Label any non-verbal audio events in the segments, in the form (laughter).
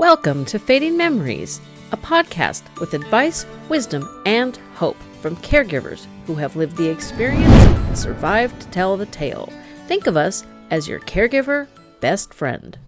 Welcome to Fading Memories, a podcast with advice, wisdom, and hope from caregivers who have lived the experience and survived to tell the tale. Think of us as your caregiver best friend.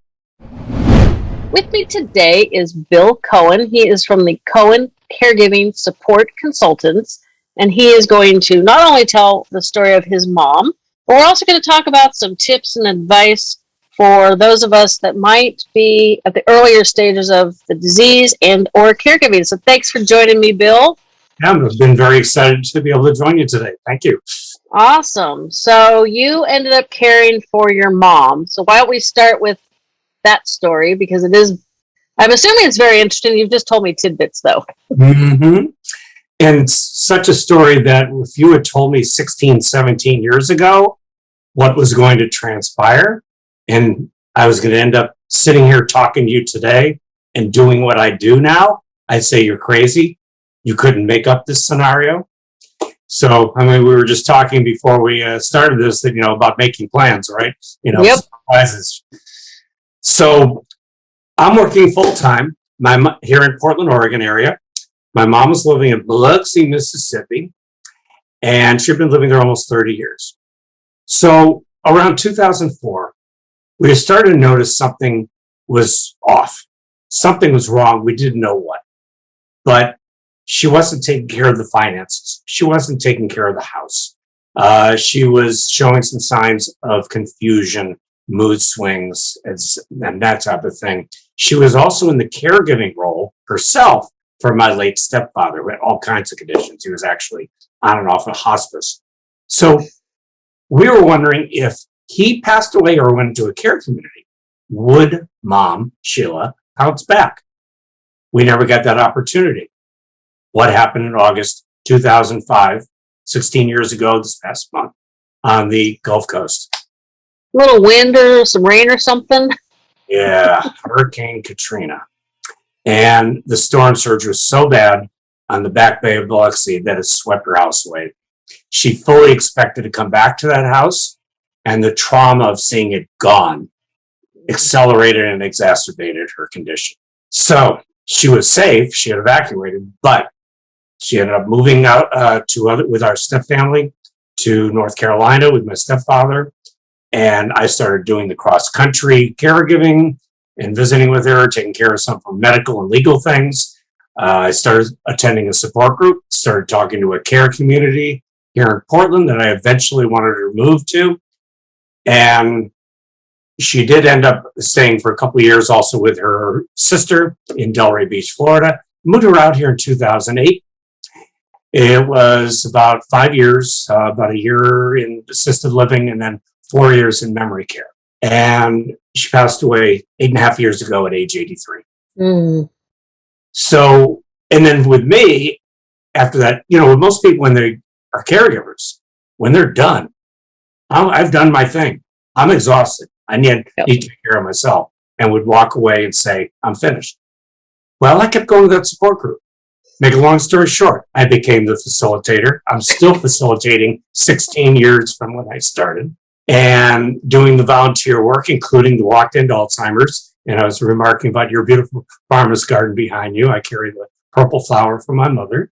With me today is Bill Cohen. He is from the Cohen Caregiving Support Consultants, and he is going to not only tell the story of his mom, but we're also going to talk about some tips and advice for those of us that might be at the earlier stages of the disease and or caregiving. So thanks for joining me, Bill. Yeah, I've been very excited to be able to join you today. Thank you. Awesome. So you ended up caring for your mom. So why don't we start with that story because it is I'm assuming it's very interesting. You've just told me tidbits though. Mm-hmm. And such a story that if you had told me 16, 17 years ago what was going to transpire, and I was going to end up sitting here talking to you today and doing what I do now, I'd say you're crazy. You couldn't make up this scenario. So, I mean, we were just talking before we uh, started this that, you know, about making plans, right? You know, Yep. surprises. So I'm working full time. My here in Portland, Oregon area. My mom was living in Biloxi, Mississippi, and she'd been living there almost 30 years. So around 2004, we started to notice something was off. Something was wrong. We didn't know what, but she wasn't taking care of the finances. She wasn't taking care of the house. Uh, she was showing some signs of confusion, mood swings, and, that type of thing. She was also in the caregiving role herself for my late stepfather with all kinds of conditions. He was actually on and off of hospice. So we were wondering if he passed away or went into a care community, would mom, Sheila, bounce back? We never got that opportunity. What happened in August 2005, 16 years ago this past month on the Gulf Coast? A little wind or some rain or something. Yeah, Hurricane Katrina. And the storm surge was so bad on the back bay of Biloxi that it swept her house away. She fully expected to come back to that house, and the trauma of seeing it gone accelerated and exacerbated her condition. So she was safe, she had evacuated, but she ended up moving out uh, to other with our stepfamily to North Carolina with my stepfather and I started doing the cross country caregiving and visiting with her, taking care of some of her medical and legal things. Uh, I started attending a support group, started talking to a care community here in Portland that I eventually wanted to move to. And she did end up staying for a couple of years also with her sister in Delray Beach, Florida. Moved her out here in 2008. It was about five years, uh, about a year in assisted living, and then four years in memory care. And she passed away eight and a half years ago at age 83. Mm. So, and then with me, after that, you know, with most people when they are caregivers, when they're done, I'm, I've done my thing. I'm exhausted. I need, Yep. need to take care of myself and would walk away and say, I'm finished. Well, I kept going to that support group. Make a long story short, I became the facilitator. I'm still facilitating 16 years from when I started and doing the volunteer work, including the Walk to End Alzheimer's. And I was remarking about your beautiful farmer's garden behind you. I carry the purple flower from my mother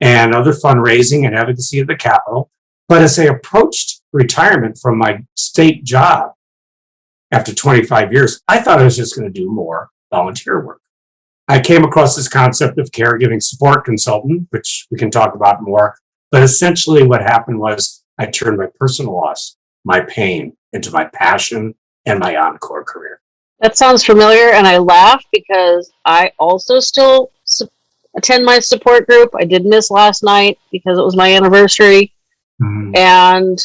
and other fundraising and advocacy at the Capitol. But as I approached retirement from my state job after 25 years, I thought I was just going to do more volunteer work. I came across this concept of caregiving support consultant, which we can talk about more. But essentially, what happened was I turned my personal loss, my pain, into my passion and my encore career. That sounds familiar, and I laugh because I also still su- attend my support group. I did miss last night because it was my anniversary, mm-hmm. and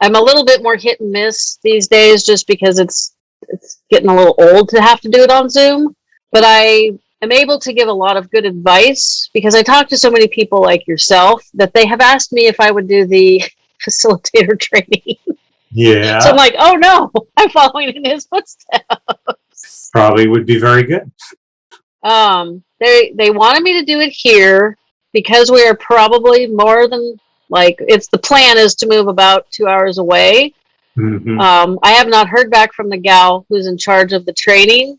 I'm a little bit more hit and miss these days just because it's it's getting a little old to have to do it on Zoom. But I am able to give a lot of good advice because I talk to so many people like yourself that they have asked me if I would do the (laughs) facilitator (laughs) training. Yeah, So I'm like, oh no, (laughs) I'm following in his footsteps. probably would be very good. Um, they they wanted me to do it here because we are probably more than like it's the plan is to move about two hours away. Mhm. Um, I have not heard back from the gal who's in charge of the training,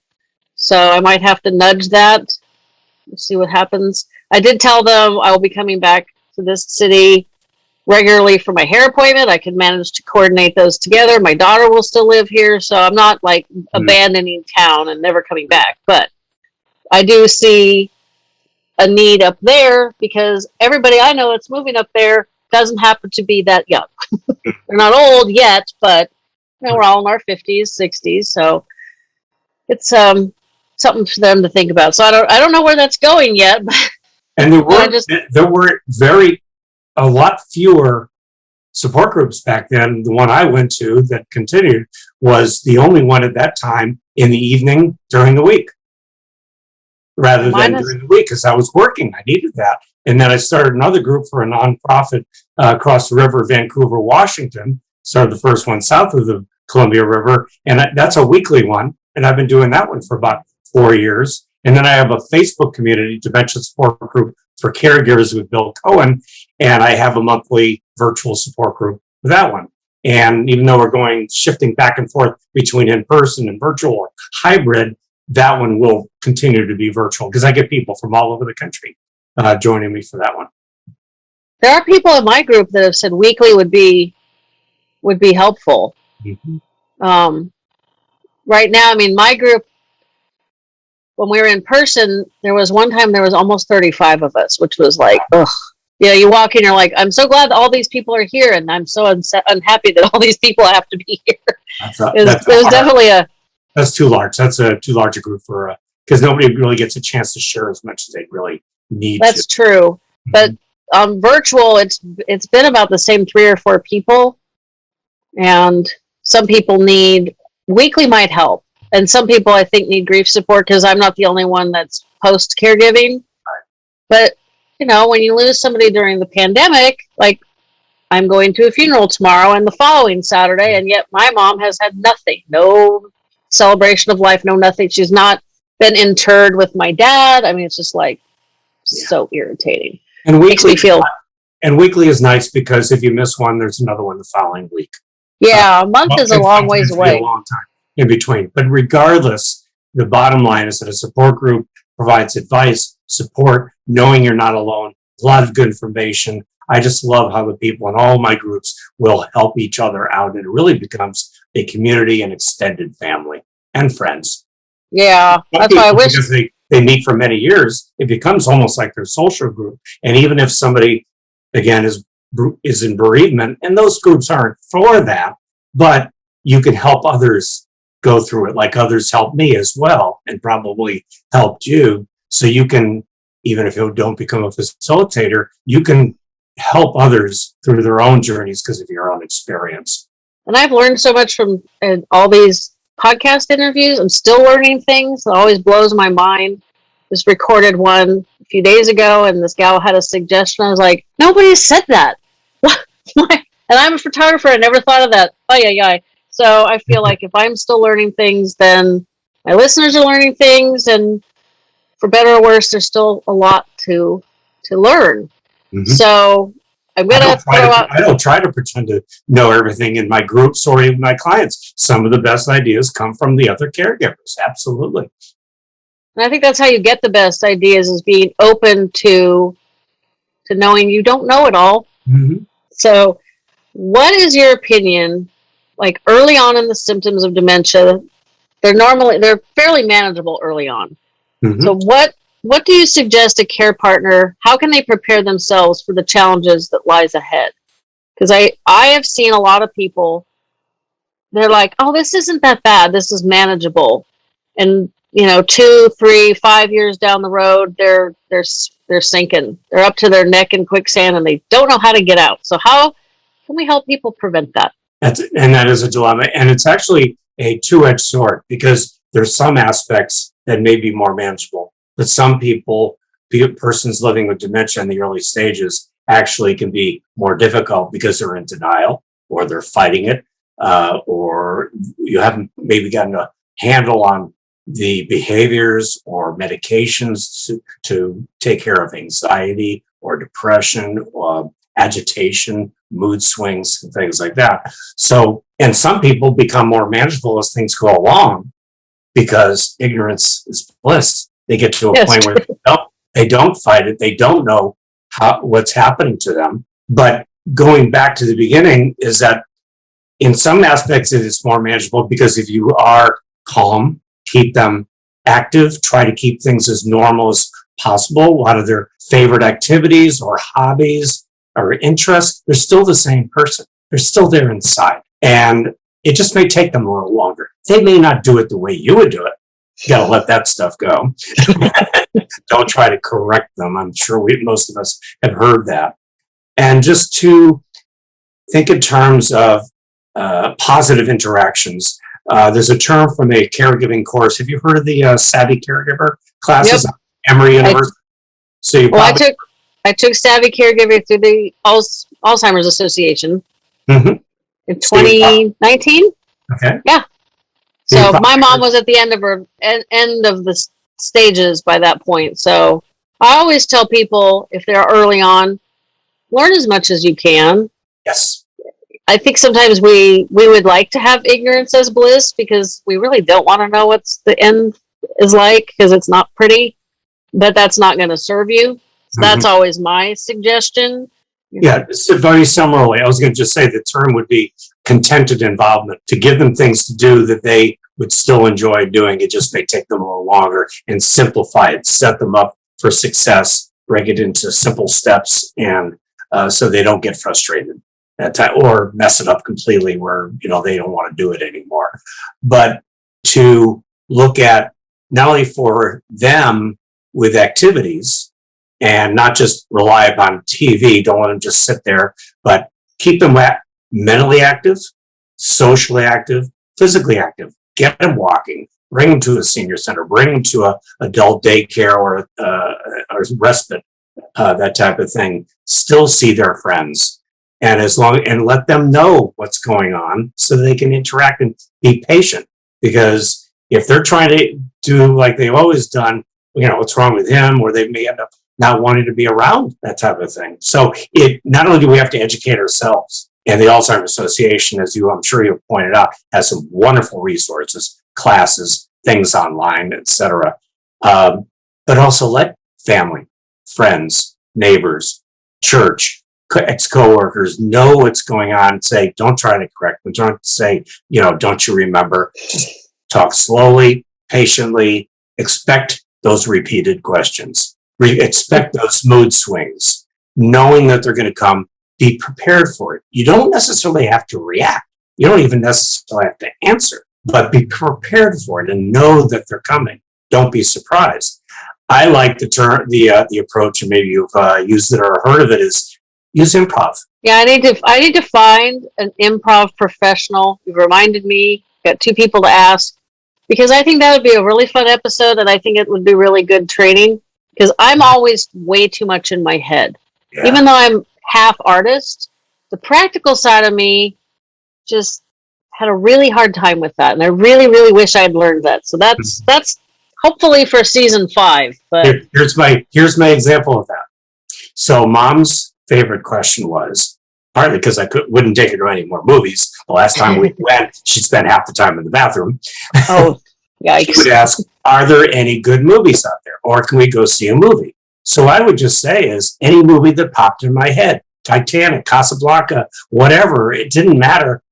So I might have to nudge that. We'll see what happens. I did tell them I will be coming back to this city regularly for my hair appointment. I can manage to coordinate those together. My daughter will still live here, so I'm not like Mm. abandoning town and never coming back. But I do see a need up there because everybody I know that's moving up there doesn't happen to be that young. (laughs) They're not old yet, but you know, we're all in our 50s, 60s, so it's um something for them to think about. So I don't I don't know where that's going yet, (laughs) but And there were, just- there were very, a lot fewer support groups back then. The one I went to that continued was the only one at that time in the evening during the week. Rather than during the week, because I was working, I needed that. And then I started another group for a nonprofit uh, across the river, Vancouver, Washington. Started the first one south of the Columbia River, and that's a weekly one. And I've been doing that one for about four years. And then I have a Facebook community, dementia support group for caregivers with Bill Cohen. And I have a monthly virtual support group for that one. And even though we're going shifting back and forth between in person and virtual or hybrid, that one will continue to be virtual because I get people from all over the country uh, joining me for that one. there are people in my group that have said weekly would be would be helpful. Um, right now, I mean, my group when we were in person, there was one time there was almost 35 of us, which was like, ugh. Yeah, you walk in, you're like, I'm so glad all these people are here, and I'm so unhappy that all (laughs) these people have to be here. That's, a, It was, that's, it was definitely a that's too large. That's a too large a group for because nobody really gets a chance to share as much as they really need that's to. true. But um, virtual, it's it's been about the same three or four people, and some people need weekly might help, and some people I think need grief support because I'm not the only one that's post caregiving. But you know, when you lose somebody during the pandemic, like I'm going to a funeral tomorrow and the following Saturday, and yet my mom has had nothing, no celebration of life, no nothing. She's not been interred with my dad. I mean, it's just like so irritating. and weekly feel and weekly is nice because if you miss one, there's another one the following week. yeah, uh, a month is a long ways away. A long time in between. But regardless, the bottom line is that a support group provides advice, support, knowing you're not alone, a lot of good information. I just love how the people in all my groups will help each other out. And it really becomes a community and extended family and friends. Yeah, that's why I wish. Because they, they meet for many years, it becomes almost like their social group. And even if somebody, again, is is in bereavement, and those groups aren't for that, but you can help others go through it, like others helped me as well, and probably helped you. So you can, even if you don't become a facilitator, you can help others through their own journeys because of your own experience. And I've learned so much from all these podcast interviews. I'm still learning things. It always blows my mind. Just recorded one a few days ago, and this gal had a suggestion. I was like, nobody said that. (laughs) What? And I'm a photographer. I never thought of that. Oh yeah, yeah. So I feel like if I'm still learning things, then my listeners are learning things, and for better or worse, there's still a lot to to learn. Mhm. So I'm don't, try throw to, out. I don't try to pretend to know everything in my groups or even my clients. Some of the best ideas come from the other caregivers. Absolutely. And I think that's how you get the best ideas is being open to to knowing you don't know it all. Mhm. So, what is your opinion like early on in the symptoms of dementia? They're normally they're fairly manageable early on. Mhm. So, what what do you suggest a care partner how can they prepare themselves for the challenges that lies ahead? Cuz I I have seen a lot of people they're like, "Oh, this isn't that bad. This is manageable." And you know, two, three, five years down the road, they're they're they're sinking. They're up to their neck in quicksand, and they don't know how to get out. So how can we help people prevent that? That's, and that is a dilemma. And it's actually a two-edged sword because there's some aspects that may be more manageable, but some people, persons living with dementia in the early stages actually can be more difficult because they're in denial or they're fighting it, uh, or you haven't maybe gotten a handle on the behaviors or medications to, to take care of anxiety or depression or agitation, mood swings, and things like that. So, and some people become more manageable as things go along because ignorance is bliss. They get to a Yes, point where they (laughs) don't, they don't fight it. They don't know how, what's happening to them. But going back to the beginning is that in some aspects it is more manageable because if you are calm, keep them active, try to keep things as normal as possible. A lot of their favorite activities or hobbies or interests, they're still the same person. They're still there inside. And it just may take them a little longer. They may not do it the way you would do it. You gotta let that stuff go. (laughs) Don't try to correct them. I'm sure we, most of us have heard that. And just to think in terms of uh, positive interactions. Uh, there's a term from a caregiving course. Have you heard of the uh, Savvy Caregiver classes at Emory University? So you Well, I took I took Savvy Caregiver through the Alzheimer's Association in So you prob- 2019. okay. So my mom was at the end of her en- end of the stages by that point. So I always tell people if they're early on, learn as much as you can. Yes. I think sometimes we we would like to have ignorance as bliss because we really don't want to know what's the end is like because it's not pretty, but that's not going to serve you. So that's mm-hmm. always my suggestion. Yeah, so very similarly, I was going to just say the term would be contented involvement to give them things to do that they would still enjoy doing. It just may take them a little longer and simplify it, set them up for success, break it into simple steps, and uh, so they don't get frustrated at or mess it up completely where you know they don't want to do it anymore. But to look at not only for them with activities and not just rely upon TV. Don't let them just sit there, but keep them mentally active, socially active, physically active. Get them walking. Bring them to a senior center. Bring them to a adult daycare or uh, or respite, uh, that type of thing. Still see their friends, and as long and let them know what's going on so they can interact and be patient. Because if they're trying to do like they've always done, you know, what's wrong with him, or they may end up not wanting to be around that type of thing. So it not only do we have to educate ourselves, and the Alzheimer's Association, as you I'm sure you have pointed out, has some wonderful resources, classes, things online, etc. Um, but also let family, friends, neighbors, church, co- ex-coworkers know what's going on. Say, don't try to correct them. Don't say, you know, don't you remember? Just talk slowly, patiently. Expect those repeated questions re- expect those mood swings, knowing that they're going to come, be prepared for it. You don't necessarily have to react. You don't even necessarily have to answer, but be prepared for it and know that they're coming. Don't be surprised. I like the term, the uh, the approach, and maybe you've uh, used it or heard of it. Is use improv. Yeah, I need to I need to find an improv professional. You've reminded me. Got two people to ask because I think that would be a really fun episode, and I think it would be really good training because I'm always way too much in my head. Yeah. Even though I'm half artist, the practical side of me just had a really hard time with that, and I really, really wish I had learned that. So that's mm-hmm. that's hopefully for season five. But Here- here's my here's my example of that. So mom's favorite question was partly because I could wouldn't take her to any more movies. The last time we (laughs) went, she spent half the time in the bathroom. oh, (laughs) She yikes! would ask, "Are there any good movies out there, or can we go see a movie?" So I would just say, "Is any movie that popped in my head, Titanic, Casablanca, whatever. It didn't matter."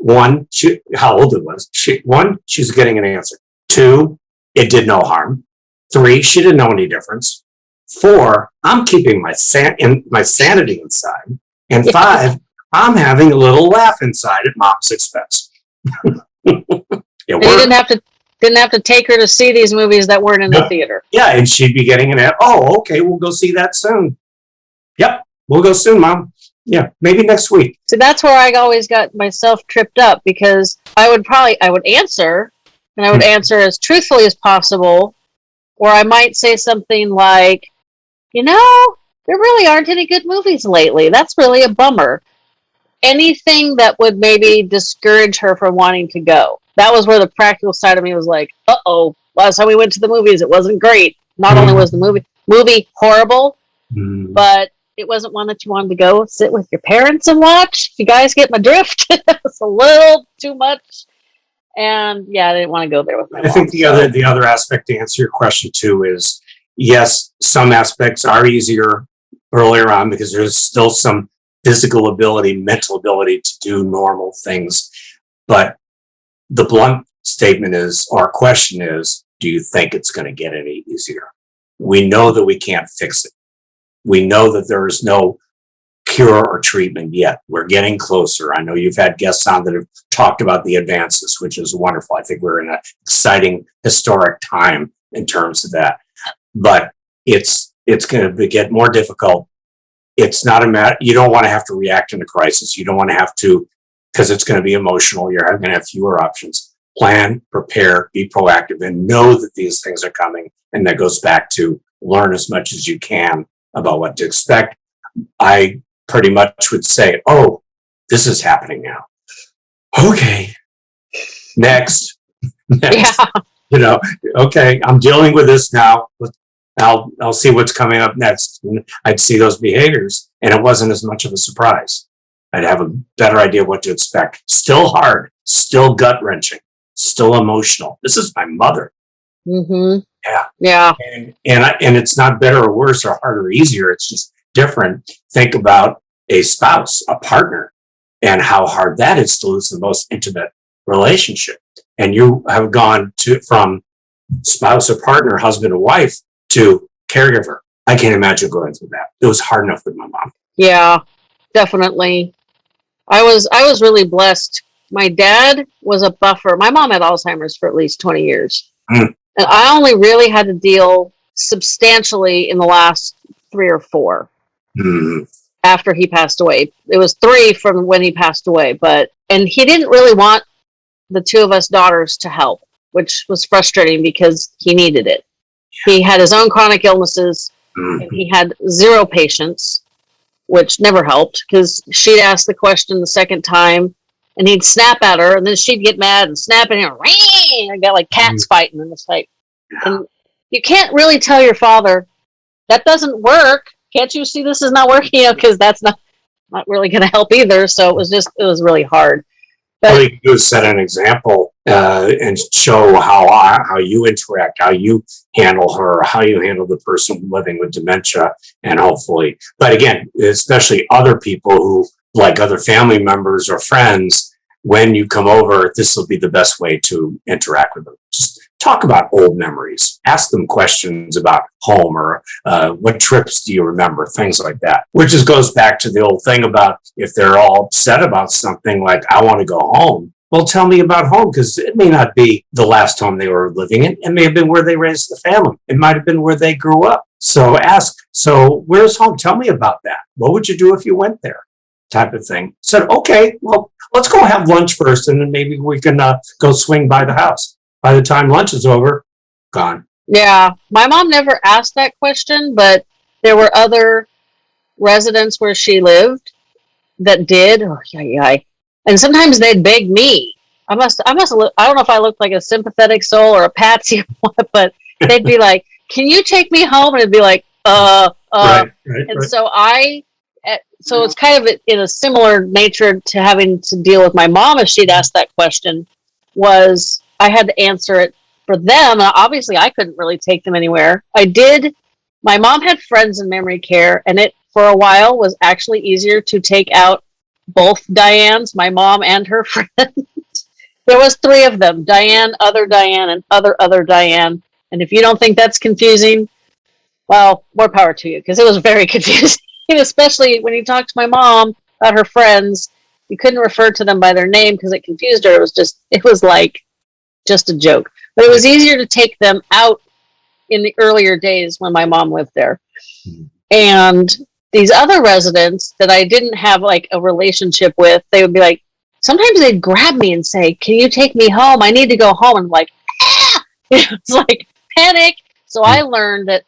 One, she, how old it was. She, one, she's getting an answer. Two, it did no harm. Three, she didn't know any difference. Four, I'm keeping my san- in, my sanity inside. And five, I'm having a little laugh inside at mom's expense. (laughs) it you didn't have to didn't have to take her to see these movies that weren't in the theater. Yeah, and she'd be getting an oh, okay, we'll go see that soon. Yep, we'll go soon, mom. Yeah, maybe next week. So that's where I always got myself tripped up because I would probably I would answer and I would Hmm. answer as truthfully as possible, or I might say something like, you know, there really aren't any good movies lately. That's really a bummer. Anything that would maybe discourage her from wanting to go. That was where the practical side of me was like, uh oh, last time we went to the movies, it wasn't great. Not only Hmm. was the movie movie horrible, Mm, but it wasn't one that you wanted to go sit with your parents and watch. You guys get my drift. (laughs) it's a little too much. And yeah, I didn't want to go there with my I mom. think the so- other the other aspect to answer your question too is yes, some aspects are easier earlier on because there's still some physical ability, mental ability to do normal things. But the blunt statement is, our question is, do you think it's going to get any easier? We know that we can't fix it. We know that there is no cure or treatment yet. We're getting closer. I know you've had guests on that have talked about the advances, which is wonderful. I think we're in an exciting historic time in terms of that. But it's it's going to get more difficult. It's not a matter. You don't want to have to react in a crisis. You don't want to have to because it's going to be emotional. You're going to have fewer options. Plan, prepare, be proactive, and know that these things are coming. And that goes back to learn as much as you can about what to expect. I pretty much would say, "Oh, this is happening now." Okay, next, (laughs) next. Yeah. You know, okay, I'm dealing with this now. I'll I'll see what's coming up next. And I'd see those behaviors, and it wasn't as much of a surprise. I'd have a better idea what to expect. Still hard, still gut wrenching, still emotional. This is my mother, Mm-hmm. Yeah. Yeah. and and I, and it's not better or worse or harder or easier. It's just different. Think about a spouse, a partner, and how hard that is to lose the most intimate relationship. And you have gone to from spouse or partner, husband or wife, to caregiver. I can't imagine going through that. It was hard enough with my mom. Yeah, definitely. I was I was really blessed. My dad was a buffer. My mom had Alzheimer's for at least 20 years. Mm. And I only really had to deal substantially in the last 3 or 4 Mhm. after he passed away. It was 3 from when he passed away, but and he didn't really want the two of us daughters to help, which was frustrating because he needed it. He had his own chronic illnesses Mhm. and he had zero patience, which never helped because she'd ask the question the second time and he'd snap at her and then she'd get mad and snap at him. "Ring!" I got like cats mm. fighting and it's like, and you can't really tell your father that doesn't work. Can't you see this is not working? (laughs) You know, because that's not not really going to help either. So it was just it was really hard. But All you can do is set an example uh, and show how I, how you interact, how you handle her, how you handle the person living with dementia, and hopefully. But again, especially other people who, like other family members or friends, when you come over, this will be the best way to interact with them. Just talk about old memories. Ask them questions about home or uh, what trips do you remember, things like that. Which just goes back to the old thing about if they're all upset about something like, I want to go home. Well, tell me about home because it may not be the last home they were living in. It may have been where they raised the family. It might have been where they grew up. So ask, so where's home? Tell me about that. What would you do if you went there? Type of thing. Said, okay, well, let's go have lunch first and then maybe we can uh, go swing by the house. By the time lunch is over, gone. Yeah, my mom never asked that question, but there were other residents where she lived that did. Oh, yeah, yeah. And sometimes they'd beg me. I must, I must look. I don't know if I looked like a sympathetic soul or a patsy, or (laughs) what, but they'd be like, "Can you take me home?" And it'd be like, "Uh, uh." right, right, And right. so I, eh, so it's kind of in a similar nature to having to deal with my mom if she'd asked that question. Was I had to answer it for them. and Obviously, I couldn't really take them anywhere. I did. My mom had friends in memory care, and it for a while was actually easier to take out both Dianes, my mom and her (laughs) friend. there was three of them: Diane, other Diane, and other other Diane. And if you don't think that's confusing, well, more power to you because it was very (laughs) confusing, especially when you talked to my mom about her friends. You couldn't refer to them by their name because it confused her. It was just, it was like just a joke. But it was easier to take them out in the earlier days when my mom lived there. Mhm. And these other residents that I didn't have like a relationship with, they would be like, sometimes they'd grab me and say, Can you take me home? I need to go home. And I'm like, ah! (laughs) it's like panic. So I learned that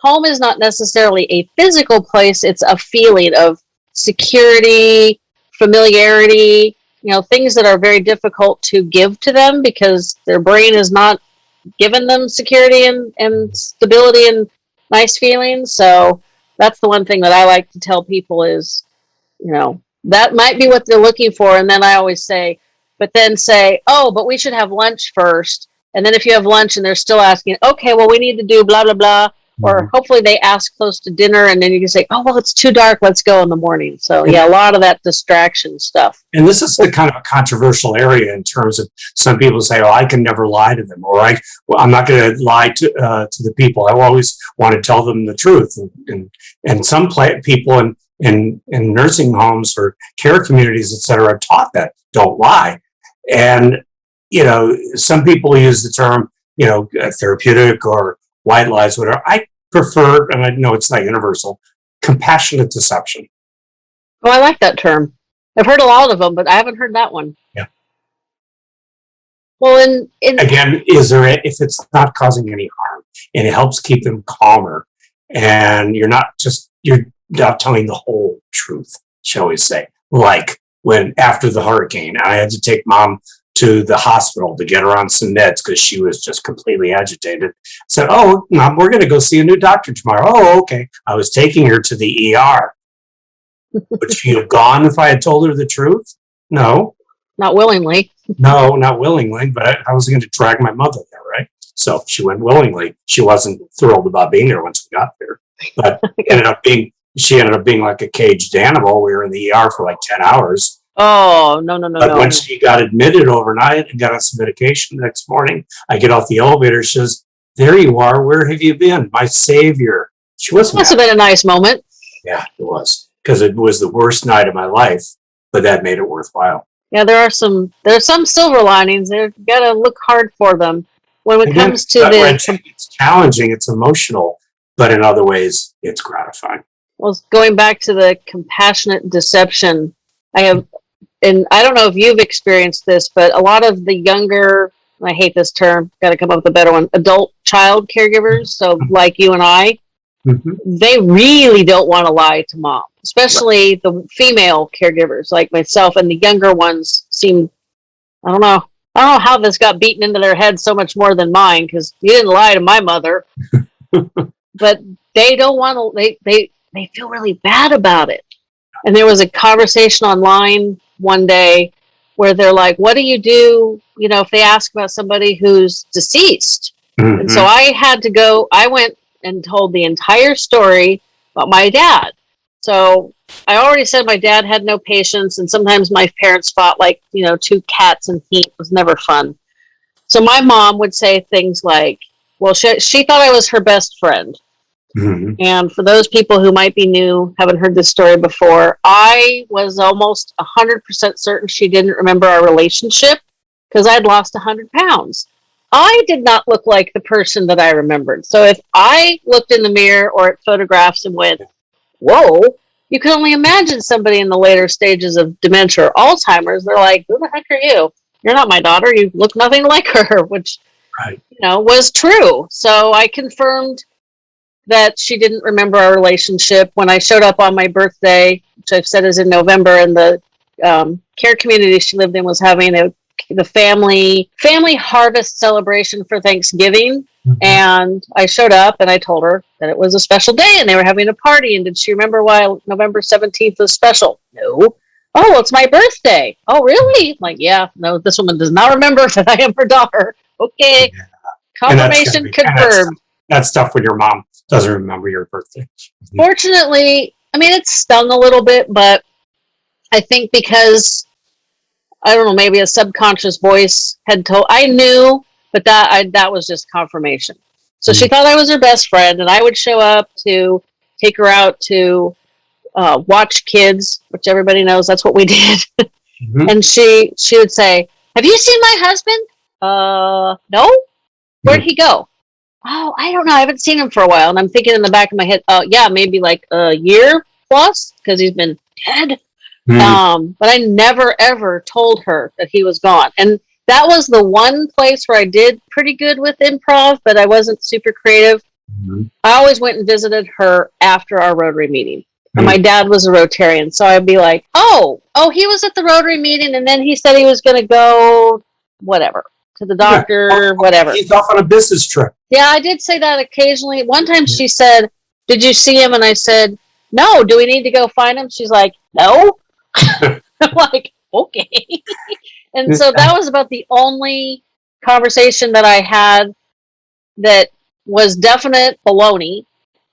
home is not necessarily a physical place, it's a feeling of security, familiarity, you know, things that are very difficult to give to them because their brain is not given them security and, and stability and nice feelings. So that's the one thing that I like to tell people is, you know, that might be what they're looking for. And then I always say, but then say, oh, but we should have lunch first. And then if you have lunch and they're still asking, okay, well, we need to do blah, blah, blah. Or Mhm. hopefully they ask close to dinner and then you can say, oh, well, it's too dark. Let's go in the morning. So, yeah, a lot of that distraction stuff. And this is the kind of a controversial area in terms of some people say, "Oh, I can never lie to them," or "I, well, I'm not going to lie to uh, to the people. I always want to tell them the truth." And and, and some play, people in, in in nursing homes or care communities, etc are taught that don't lie. And you know, some people use the term, you know, uh, therapeutic or white lies, whatever. I prefer, and I know it's not universal, compassionate deception. Oh, I like that term. I've heard a lot of them, but I haven't heard that one. Yeah. Well, and in again, is there a, if it's not causing any harm and it helps keep them calmer, and you're not just you're not telling the whole truth, shall we say? Like when after the hurricane, I had to take mom to the hospital to get her on some meds because she was just completely agitated. Said, "Oh, mom, we're going to go see a new doctor tomorrow." Oh, okay. I was taking her to the ER. Would she have gone if I had told her the truth? No, not willingly. no, not willingly, but I, I was going to drag my mother there, right? So she went willingly. She wasn't thrilled about being there once we got there, but (laughs) ended up being she ended up being like a caged animal. We were in the ER for like ten hours. Oh, no, no, no, But no. when she got admitted overnight and got on some medication the next morning, I get off the elevator. She says, "There you are. Where have you been, my savior?" She wasn't. Must have been a nice moment. Yeah, it was because it was the worst night of my life, but that made it worthwhile. Yeah, there are some there's some silver linings. You got to look hard for them. When it Again, comes to the it's challenging, it's emotional, but in other ways, it's gratifying. well, going back to the compassionate deception, I have, and I don't know if you've experienced this, but a lot of the younger, I hate this term, got to come up with a better one, adult child caregivers, so like you and I, Mhm. they really don't want to lie to mom, especially the female caregivers like myself, and the younger ones seem, I don't know. I don't know how this got beaten into their head so much more than mine because you didn't lie to my mother. (laughs) but they don't want to, they, they, they feel really bad about it. And there was a conversation online one day where they're like, what do you do, you know, if they ask about somebody who's deceased? And so mm-hmm. I had to go, I went and told the entire story about my dad. So I already said my dad had no patience, and sometimes my parents fought like, you know, two cats in heat It was never fun. So my mom would say things like, well, she, she thought I was her best friend. Mhm. And for those people who might be new, haven't heard this story before, I was almost 100% certain she didn't remember our relationship because I'd lost 100 pounds. I did not look like the person that I remembered. So if I looked in the mirror or at photographs and went, whoa, you can only imagine somebody in the later stages of dementia or Alzheimer's. They're like, who the heck are you? You're not my daughter. You look nothing like her, (laughs) which, Right. you know, was true. So I confirmed that she didn't remember our relationship when I showed up on my birthday, which I've said is in November, and the um, care community she lived in was having a the family family harvest celebration for Thanksgiving. Mhm. And I showed up and I told her that it was a special day and they were having a party. And did she remember why November 17th was special? No. Oh, it's my birthday. Oh, really? I'm like, yeah, no, this woman does not remember (laughs) that I am her daughter. Okay. And Confirmation be- confirmed. That's tough when your mom doesn't remember your birthday. Fortunately, I mean, it stung a little bit, but I think because I don't know, maybe a subconscious voice had told. I knew, but that I, that was just confirmation. So she thought I was her best friend, and I would show up to take her out to uh, watch kids, which everybody knows that's what we (laughs) did. Mhm. and she she would say, "Have you seen my husband? Uh, no. Where'd he go? Oh, I don't know. I haven't seen him for a while." And I'm thinking in the back of my head, "Oh, yeah, maybe like a year plus because he's been dead." Mhm. Um, but I never ever told her that he was gone. And that was the one place where I did pretty good with improv, but I wasn't super creative. Mhm. I always went and visited her after our Rotary meeting. And my dad was a Rotarian, so I'd be like, "Oh, oh, he was at the Rotary meeting, and then he said he was going to go, whatever, to the doctor, whatever." He's off on a business trip. Yeah, I did say that occasionally. One time she said, Did you see him? And I said, No, do we need to go find him? She's like, No. (laughs) I'm like, Okay. (laughs) And so that was about the only conversation that I had that was definite baloney.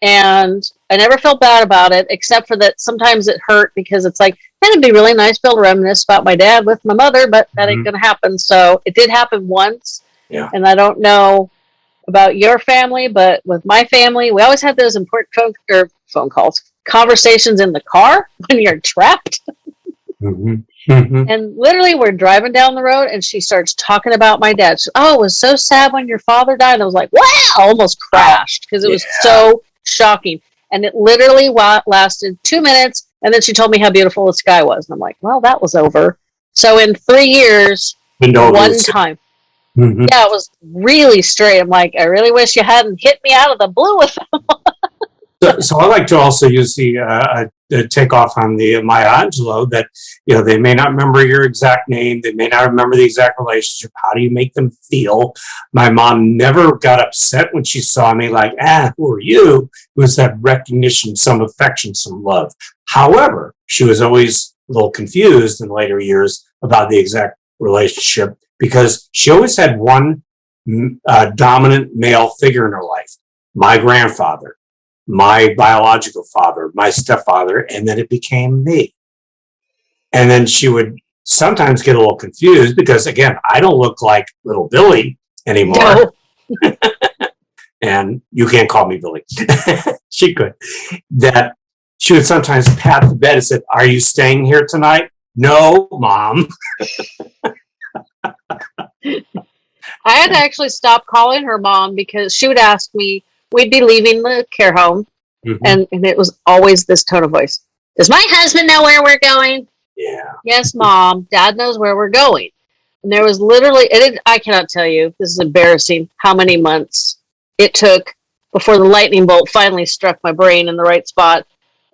And I never felt bad about it, except for that sometimes it hurt because it's like, man, it'd be really nice to be able to reminisce about my dad with my mother, but that ain't Mhm. going to happen. So it did happen once. Yeah. And I don't know about your family, but with my family, we always had those important phone, or phone calls, conversations in the car (laughs) when you're trapped. Mhm. Mhm. And literally, we're driving down the road, and she starts talking about my dad. She, oh, it was so sad when your father died. And I was like, wow, I almost crashed because it was so shocking. And it literally lasted two minutes. And then she told me how beautiful the sky was. And I'm like, well, that was over. So in three years, one time. Mhm. Yeah, it was really straight. I'm like, I really wish you hadn't hit me out of the blue with (laughs) So, so I like to also use the, uh, the takeoff on the Maya Angelou that, you know, they may not remember your exact name. They may not remember the exact relationship. How do you make them feel? My mom never got upset when she saw me like, ah, who are you? It was that recognition, some affection, some love. However, she was always a little confused in later years about the exact relationship because she always had one mm, uh, dominant male figure in her life, my grandfather my biological father, my stepfather, and then it became me. And then she would sometimes get a little confused because, again, I don't look like little Billy anymore. No. (laughs) And you can't call me Billy. (laughs) she could. That she would sometimes pat the bed and said, Are you staying here tonight? No, mom. (laughs) I had to actually stop calling her mom because she would ask me, we'd be leaving the care home, Mhm. and, and it was always this tone of voice. Does my husband know where we're going? yeah. Yes, mom. Dad knows where we're going. And there was literally, it, I cannot tell you, this is embarrassing, how many months it took before the lightning bolt finally struck my brain in the right spot.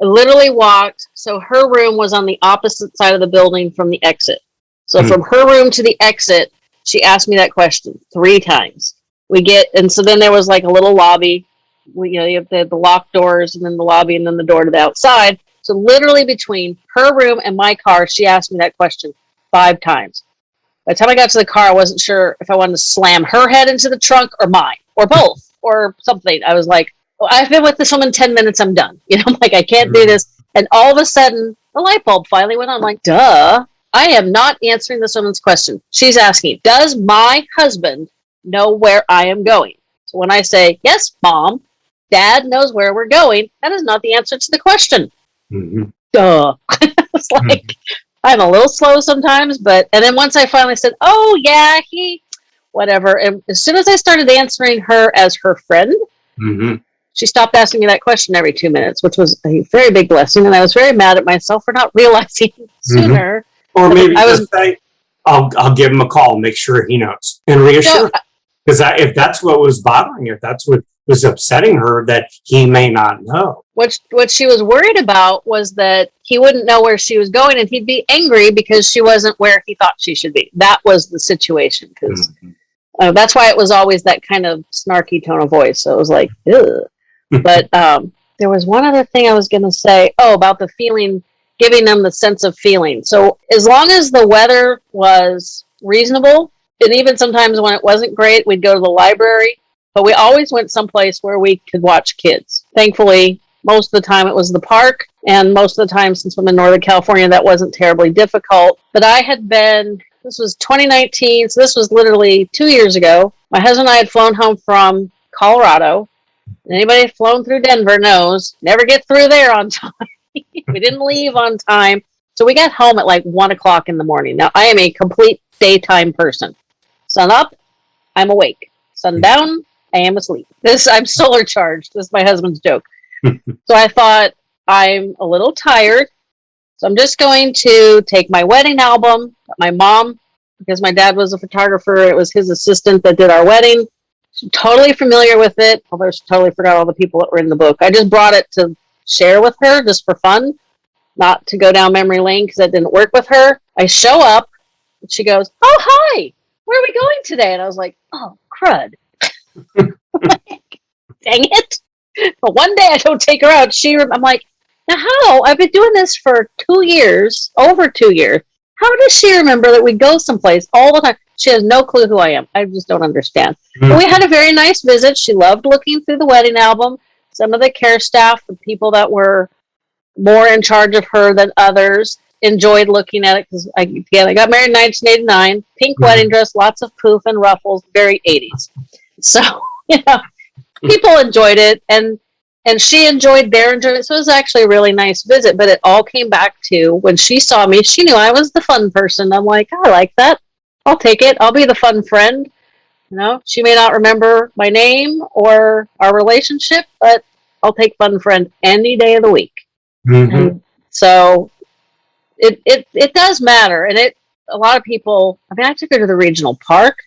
I literally walked, so her room was on the opposite side of the building from the exit. So Hmm. from her room to the exit, she asked me that question three times. We get, and so then there was like a little lobby. We, you know, you have the, the locked doors and then the lobby and then the door to the outside. So literally between her room and my car, she asked me that question five times. By the time I got to the car, I wasn't sure if I wanted to slam her head into the trunk or mine or both or something. I was like, well, I've been with this woman 10 minutes. I'm done. (laughs) You know, I'm like, I can't do this. And all of a sudden, the light bulb finally went on. I'm like, duh, I am not answering this woman's question. She's asking, does my husband know where I am going? So when I say, yes, mom, dad knows where we're going, that is not the answer to the question Mhm. duh. (laughs) it's like I'm a little slow sometimes, but and then once I finally said, "Oh yeah, he," whatever. And as soon as I started answering her as her friend, Mhm. she stopped asking me that question every two minutes, which was a very big blessing. And I was very mad at myself for not (laughs) realizing sooner. Or maybe I was- say, I'll, I'll give him a call, make sure he knows, and reassure No, Because if that's what was bothering her, if that's what was upsetting her, that he may not know. what what she was worried about was that he wouldn't know where she was going, and he'd be angry because she wasn't where he thought she should be. That was the situation because. Mhm. Uh, that's why it was always that kind of snarky tone of voice. So it was like, (laughs) but um, there was one other thing I was going to say. Oh, about the feeling, giving them the sense of feeling. So as long as the weather was reasonable, and even sometimes when it wasn't great, we'd go to the library. But we always went someplace where we could watch kids. Thankfully, most of the time it was the park, and most of the time, since I'm in Northern California, that wasn't terribly difficult. But I had been this was 2019, so this was literally two years ago. My husband and I had flown home from Colorado. Anybody flown through Denver knows never get through there on (laughs) time. we didn't leave on time. So we got home at like one o'clock in the morning. Now I am a complete daytime person. Sun up, I'm awake. Sun down, I am asleep. This I'm solar charged. This is my husband's joke. (laughs) so I thought I'm a little tired. So I'm just going to take my wedding album, my mom, because my dad was a photographer, it was his assistant that did our wedding. She's totally familiar with it, although she totally forgot all the people that were in the book. I just brought it to share with her just for fun, not to go down memory lane because that didn't work with her. I show up, and she goes, Oh, hi, where are we going today? And I was like, Oh, crud. (laughs) Dang it. But one day I don't take her out. She, I'm like, now how? I've been doing this for two years, over two years. how does she remember that we go someplace all the time? She has no clue who I am. I just don't understand. But we had a very nice visit. She loved looking through the wedding album. Some of the care staff, the people that were more in charge of her than others, enjoyed looking at it because I, again, I got married in 1989. Pink Mhm. wedding dress, lots of poof and ruffles, very 80s. So, (laughs) you know, people enjoyed it and and she enjoyed their enjoyment. So it was actually a really nice visit. But it all came back to when she saw me, she knew I was the fun person. I'm like, I like that. I'll take it. I'll be the fun friend. You know, she may not remember my name or our relationship, but I'll take fun friend any day of the week. Mhm. So it, it it does matter. And it a lot of people I mean I took her to the regional park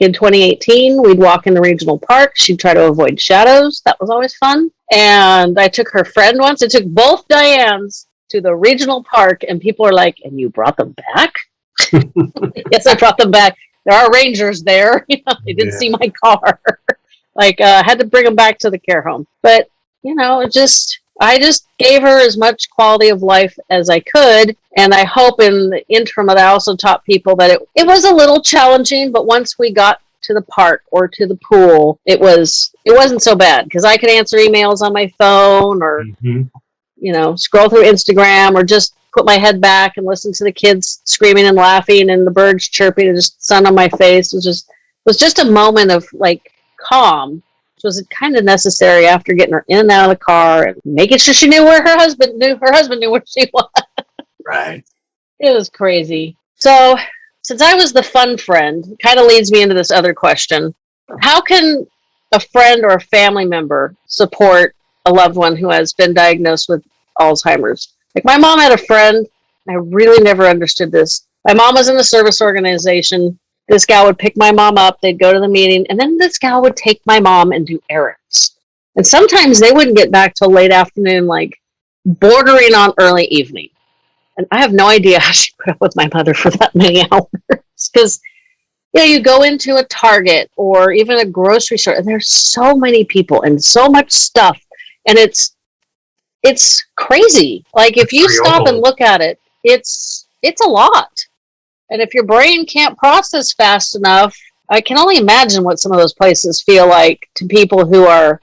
in 2018. We'd walk in the regional park. She'd try to avoid shadows. That was always fun. And I took her friend once. I took both Dianes to the regional park and people are like, and you brought them back? (laughs) yes, I brought them back. There are rangers there. (laughs) You know, they didn't Yeah. see my car. (laughs) like, uh, had to bring them back to the care home. But you know, it just I just gave her as much quality of life as I could, and I hope in the interim that I also taught people that it it was a little challenging, but once we got to the park or to the pool, it was it wasn't so bad because I could answer emails on my phone or Mhm. you know scroll through Instagram or just put my head back and listen to the kids screaming and laughing and the birds chirping and just sun on my face. It was just it was just a moment of like calm which was kind of necessary after getting her in and out of the car and making sure she knew where her husband knew her husband knew where she (laughs) was. Right. It was crazy. So, since I was the fun friend, kind of leads me into this other question. How can a friend or a family member support a loved one who has been diagnosed with Alzheimer's? Like my mom had a friend, I really never understood this. My mom was in the service organization. This gal would pick my mom up, they'd go to the meeting, and then this gal would take my mom and do errands. And sometimes they wouldn't get back till late afternoon, like bordering on early evening. And I have no idea how she put up with my mother for that many (laughs) hours. Because, you know, you go into a Target or even a grocery store, and there's so many people and so much stuff. And it's, it's crazy. Like if you stop and look at it, it's, it's a lot. And if your brain can't process fast enough, I can only imagine what some of those places feel like to people who are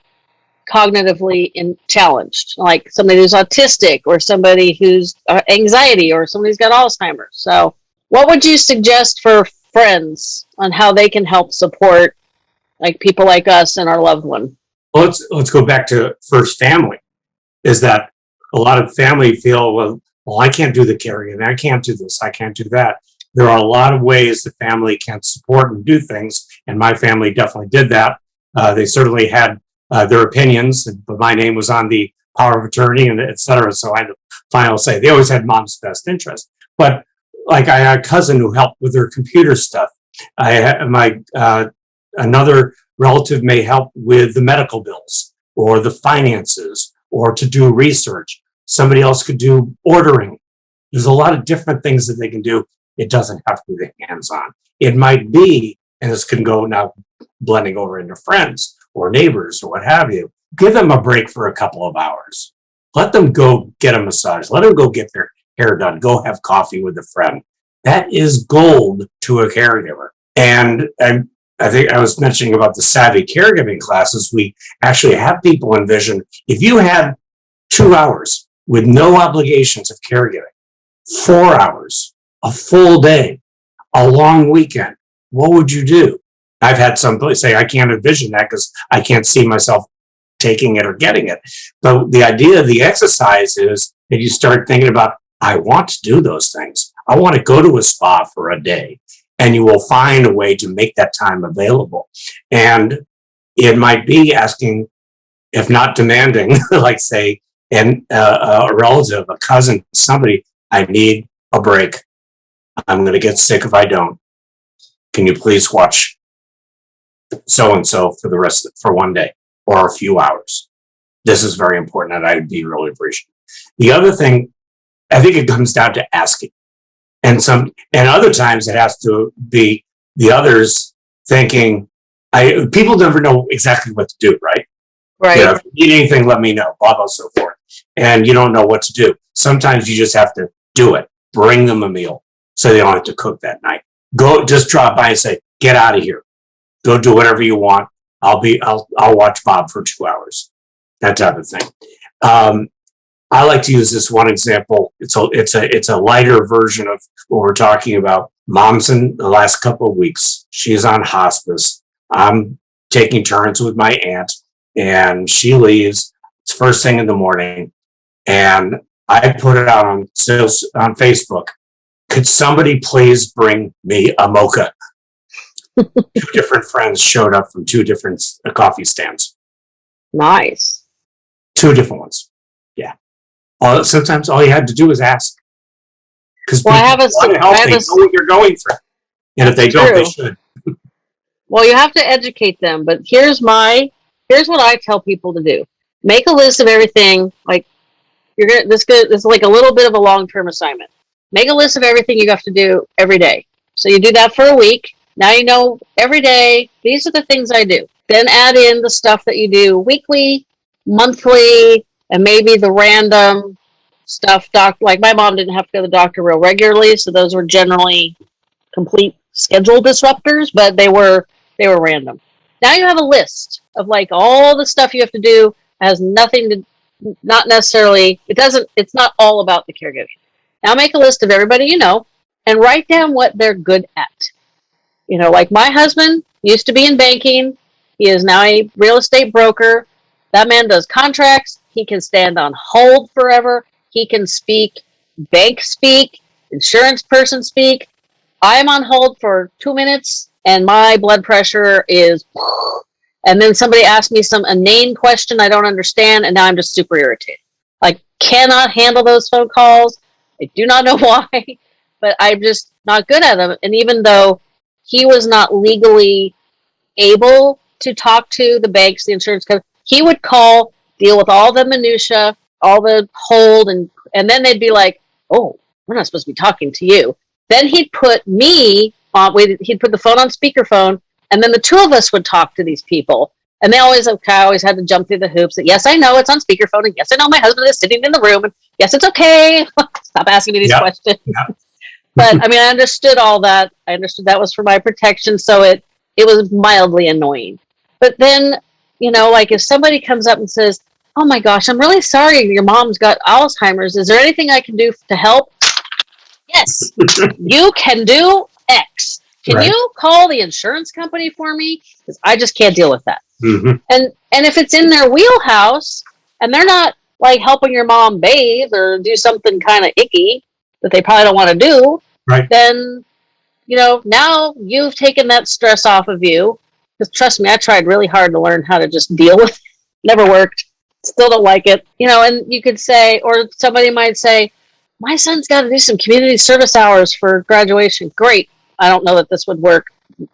cognitively in challenged, like somebody who's autistic or somebody who's uh, anxiety or somebody who's got Alzheimer's. So, what would you suggest for friends on how they can help support like people like us and our loved one? Well, let's let's go back to first family. Is that a lot of family feel well? Well, I can't do the carrying. I can't do this. I can't do that. There are a lot of ways the family can support and do things, and my family definitely did that. Uh, they certainly had uh, their opinions, but my name was on the power of attorney and et cetera. So I had the final say. They always had mom's best interest. But like I had a cousin who helped with their computer stuff. I had my uh, another relative may help with the medical bills or the finances or to do research. Somebody else could do ordering. There's a lot of different things that they can do. It doesn't have to be the hands on. It might be, and this can go now blending over into friends or neighbors or what have you. Give them a break for a couple of hours. Let them go get a massage. Let them go get their hair done. Go have coffee with a friend. That is gold to a caregiver. And, and I think I was mentioning about the savvy caregiving classes. We actually have people envision if you had two hours with no obligations of caregiving, four hours, a full day, a long weekend, what would you do? I've had some say, I can't envision that because I can't see myself taking it or getting it. But the idea of the exercise is that you start thinking about, I want to do those things. I want to go to a spa for a day. And you will find a way to make that time available. And it might be asking, if not demanding, (laughs) like say, and uh, a relative, a cousin, somebody, I need a break. I'm going to get sick if I don't. Can you please watch so and so for the rest for one day or a few hours? This is very important, and I'd be really appreciative. The other thing, I think it comes down to asking, and some, and other times it has to be the others thinking. I people never know exactly what to do, right? Right. You know, if you need anything, let me know, blah, blah, so forth. And you don't know what to do. Sometimes you just have to do it. Bring them a meal. So they don't have to cook that night. Go, just drop by and say, get out of here. Go do whatever you want. I'll be, I'll, I'll watch Bob for two hours. That type of thing. Um, I like to use this one example. It's a, it's a, it's a lighter version of what we're talking about. Mom's in the last couple of weeks. She's on hospice. I'm taking turns with my aunt and she leaves. It's first thing in the morning. And I put it out on sales on Facebook. Could somebody please bring me a mocha? (laughs) two different friends showed up from two different uh, coffee stands. Nice. Two different ones. Yeah. All, sometimes all you had to do was ask. Because Well, I have a want to help, I have they a know what you're going through. And if they don't, they should. (laughs) Well, you have to educate them, but here's my here's what I tell people to do. Make a list of everything. Like you're gonna this good this is like a little bit of a long term assignment. Make a list of everything you have to do every day. So you do that for a week. Now you know every day these are the things I do. Then add in the stuff that you do weekly, monthly, and maybe the random stuff. Doc, like my mom didn't have to go to the doctor real regularly, so those were generally complete schedule disruptors, but they were they were random. Now you have a list of like all the stuff you have to do has nothing to not necessarily it doesn't it's not all about the caregiving. Now make a list of everybody you know and write down what they're good at. You know, like my husband used to be in banking, he is now a real estate broker. That man does contracts, he can stand on hold forever, he can speak bank speak, insurance person speak. I'm on hold for 2 minutes and my blood pressure is and then somebody asked me some inane question I don't understand and now I'm just super irritated. Like cannot handle those phone calls. I do not know (laughs) why, but I'm just not good at them. And even though he was not legally able to talk to the banks, the insurance company, he would call, deal with all the minutia, all the hold, and and then they'd be like, "Oh, we're not supposed to be talking to you." Then he'd put me on. He'd put the phone on speakerphone, and then the two of us would talk to these people. And they always, okay, I always had to jump through the hoops. That yes, I know it's on speakerphone, and yes, I know my husband is sitting in the room, and yes, it's okay. (laughs) Stop asking me these questions. (laughs) But I mean, I understood all that. I understood that was for my protection, so it it was mildly annoying. But then, you know, like if somebody comes up and says, "Oh my gosh, I'm really sorry, your mom's got Alzheimer's. Is there anything I can do to help?" Yes, (laughs) you can do X. Can Right. you call the insurance company for me? Because I just can't deal with that. Mhm. And and if it's in their wheelhouse and they're not like helping your mom bathe or do something kind of icky that they probably don't want to do, Right. then you know now you've taken that stress off of you. Because trust me, I tried really hard to learn how to just deal with. It. Never worked. Still don't like it. You know, and you could say, or somebody might say, "My son's got to do some community service hours for graduation." Great. I don't know that this would work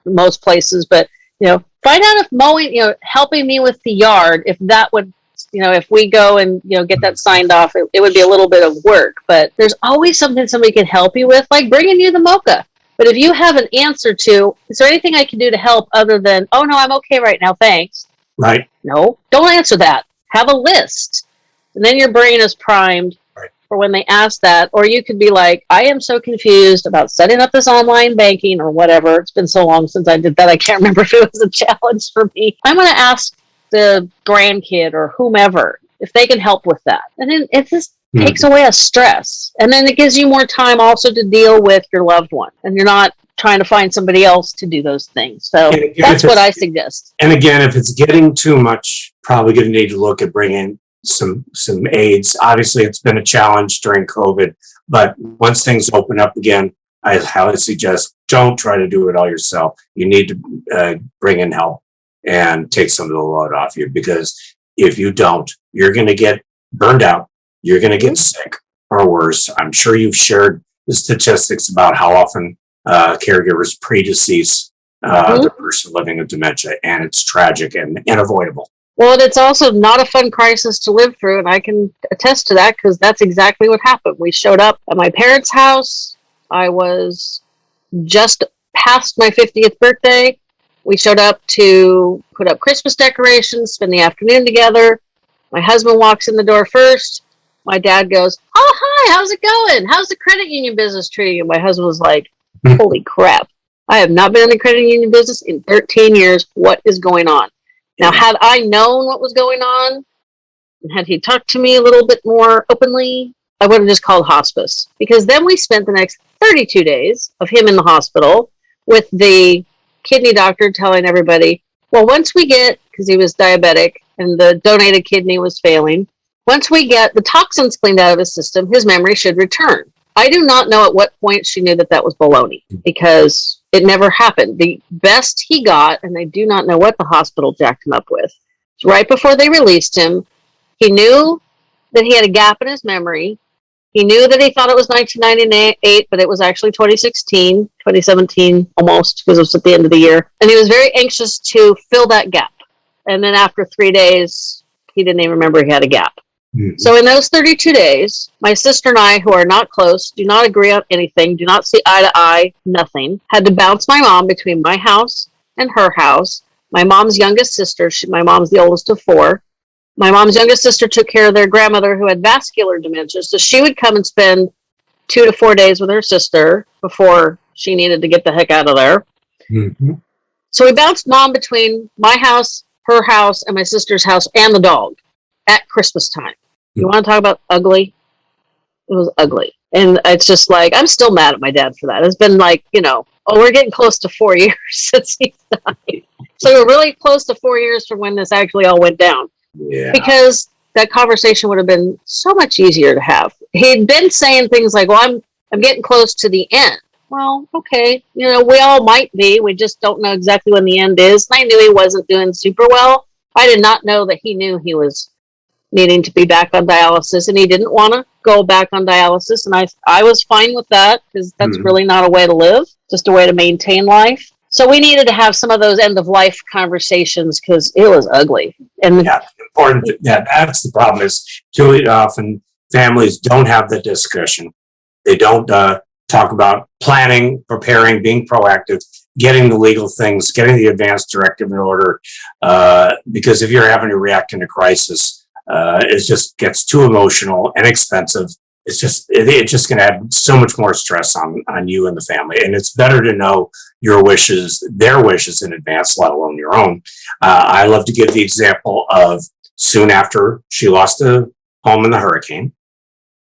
most places, but you know, find out if mowing, you know, helping me with the yard, if that would, you know, if we go and, you know, get that signed off, it, it would be a little bit of work, but there's always something somebody can help you with, like bringing you the mocha. But if you have an answer to, is there anything I can do to help other than, oh no, I'm okay right now, thanks. Right. No, don't answer that. Have a list. And then your brain is primed Right. for when they ask that. Or you could be like, I am so confused about setting up this online banking or whatever. It's been so long since I did that. I can't (laughs) remember if it was a challenge for me. I'm going to ask the grandkid or whomever if they can help with that. And then it just Hmm. takes away a stress. And then it gives you more time also to deal with your loved one. And you're not trying to find somebody else to do those things. So And that's what I suggest. And again, if it's getting too much, probably going to need to look at bringing some some aids. Obviously, it's been a challenge during COVID, but once things open up again, I highly suggest don't try to do it all yourself. You need to uh, bring in help and take some of the load off you because if you don't, you're going to get burned out. You're going to get sick or worse. I'm sure you've shared the statistics about how often uh, caregivers predecease uh, Mhm. the person living with dementia, and it's tragic and unavoidable. Well, and it's also not a fun crisis to live through, and I can attest to that because that's exactly what happened. We showed up at my parents' house. I was just past my 50th birthday. We showed up to put up Christmas decorations, spend the afternoon together. My husband walks in the door first. my dad goes, "Oh, hi, how's it going? How's the credit union business treating you?" My husband was like, Hmm. "Holy crap! I have not been in the credit union business in 13 years. What is going on?" Now, had I known what was going on, and had he talked to me a little bit more openly, I would have just called hospice. Because then we spent the next 32 days of him in the hospital with the kidney doctor telling everybody, well, once we get, because he was diabetic and the donated kidney was failing, once we get the toxins cleaned out of his system, his memory should return. I do not know at what point she knew that that was baloney because it never happened. The best he got, and I do not know what the hospital jacked him up with, right before they released him, he knew that he had a gap in his memory. He knew that he thought it was 1998, but it was actually 2016, 2017, almost, because it was at the end of the year. And he was very anxious to fill that gap. And then after three days, he didn't even remember he had a gap. Mhm. So in those 32 days, my sister and I, who are not close, do not agree on anything, do not see eye to eye, nothing, had to bounce my mom between my house and her house. My mom's youngest sister, she, my mom's the oldest of four. My mom's youngest sister took care of their grandmother who had vascular dementia, so she would come and spend two to four days with her sister before she needed to get the heck out of there. Mhm. So we bounced mom between my house, her house, and my sister's house and the dog at Christmas time. You want to talk about ugly? It was ugly. And it's just like, I'm still mad at my dad for that. It's been like, you know, oh, we're getting close to four (laughs) years since he died. So we're really close to four years from when this actually all went down Yeah. because that conversation would have been so much easier to have. He'd been saying things like, "Well, I'm I'm getting close to the end." Well, okay, you know, we all might be. We just don't know exactly when the end is. And I knew he wasn't doing super well. I did not know that he knew he was needing to be back on dialysis, and he didn't want to go back on dialysis. And I I was fine with that because that's Mhm. really not a way to live, just a way to maintain life. So we needed to have some of those end of life conversations because it was ugly. And Yeah. Important. Yeah, that's the problem. Is too often families don't have the discussion. They don't uh, talk about planning, preparing, being proactive, getting the legal things, getting the advanced directive in order. Uh, because if you're having to react in a crisis, uh, it just gets too emotional and expensive. It's just it, it's just going to add so much more stress on on you and the family. And it's better to know your wishes, their wishes in advance, let alone your own. Uh, I love to give the example of soon after she lost a home in the hurricane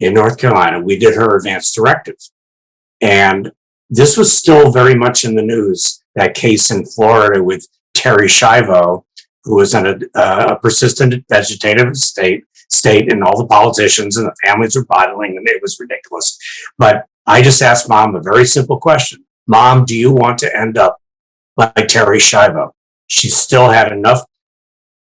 in North Carolina, we did her advance directive. And this was still very much in the news, that case in Florida with Terri Schiavo, who was in a, uh, a persistent vegetative state, state, and all the politicians and the families were bottling, and it was ridiculous. But I just asked mom a very simple question. Mom, do you want to end up like Terri Schiavo? She still had enough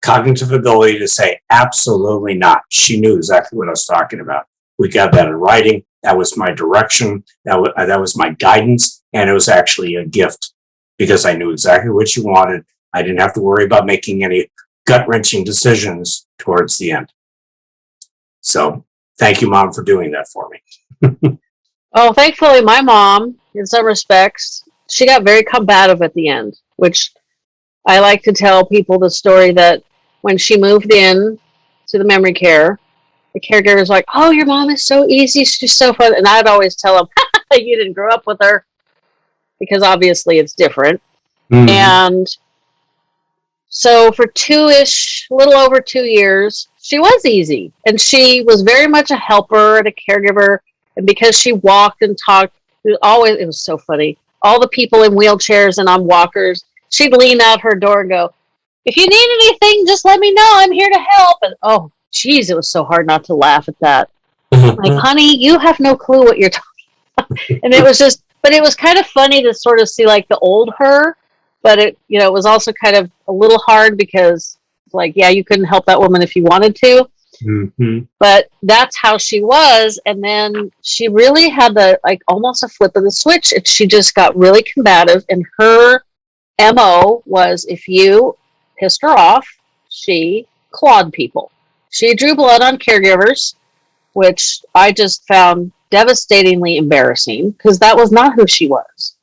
cognitive ability to say absolutely not. She knew exactly what I was talking about. We got that in writing. That was my direction. That was, that was my guidance. And it was actually a gift because I knew exactly what she wanted. I didn't have to worry about making any gut wrenching decisions towards the end. So thank you, mom, for doing that for me. (laughs) Oh, thankfully, my mom, in some respects, she got very combative at the end, which I like to tell people the story that when she moved in to the memory care, the caregiver was like, "Oh, your mom is so easy. She's so fun." And I'd always tell them, (laughs) "You didn't grow up with her," because obviously it's different. Mhm. And so for two ish, a little over two years, she was easy. And she was very much a helper and a caregiver. And because she walked and talked, it was always, it was so funny. All the people in wheelchairs and on walkers, she'd lean out her door and go, If you need anything, just let me know. I'm here to help. And oh, geez, it was so hard not to laugh at that mm-hmm. like, honey, you have no clue what you're talking about. (laughs) and it was just, but it was kind of funny to sort of see like the old her, but it, you know, it was also kind of a little hard because, like, yeah, you couldn't help that woman if you wanted to, Mhm. but that's how she was. And then she really had the, like, almost a flip of the switch. And she just got really combative. And her MO was if you pissed her off, she clawed people. She drew blood on caregivers which I just found devastatingly embarrassing because that was not who she was.